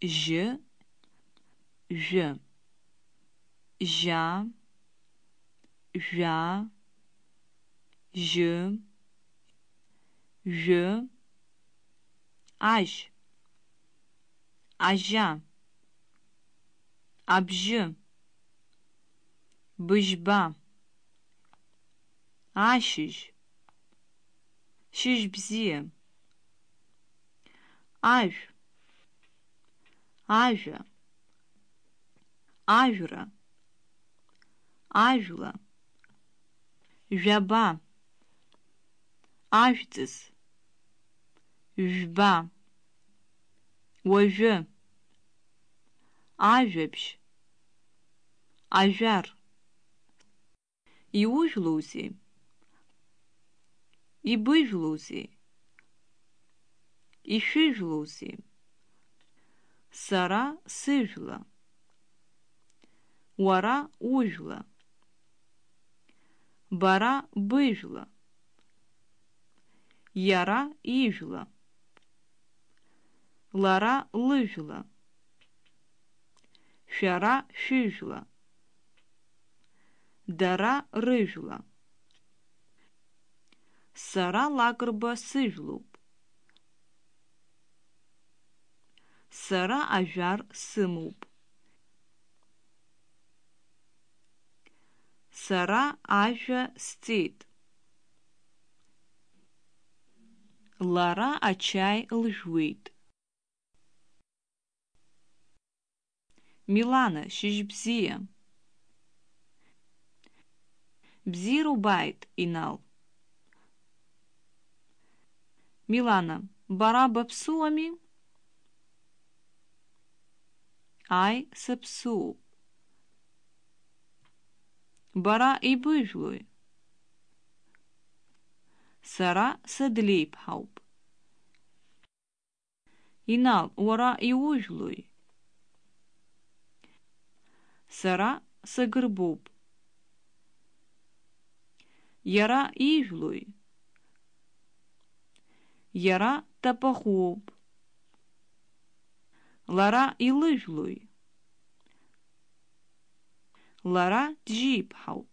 ж, ж, жа, жа, ж, ж, аж, ажа, абжы, быжба, ашыж, шыжбзи, аж, ажәа, ажәра, ажәла, жәаба, ажәҵыс, жәба, уажәы, ажәабжь, ажәар, иужәлоузеи, ибыжәлоузеи, ишәыжәлоузеи, Сара сыжәла, уара ужәла, бара быжәла, иара ижәла, лара лыжәла, шәара шәыжәла, дара рыжәла, сара лакрба сыжәлоуп, сара ажәар сымоуп. Сара ажәа сҵит. Лара ачаи лжәуеит. Милана, шьыжь бзиа. Бзиара убааит, Инал. Милана, бара баԥсуами? Ай сапсу. Бара и bëjlluj. Сара садлеиԥҳауп. Инал, уара ужлуй. Сара сагрбуб. Яра ижлуй. Яра тапахуб. Лара илыжәлои? Лара джиԥҳауп.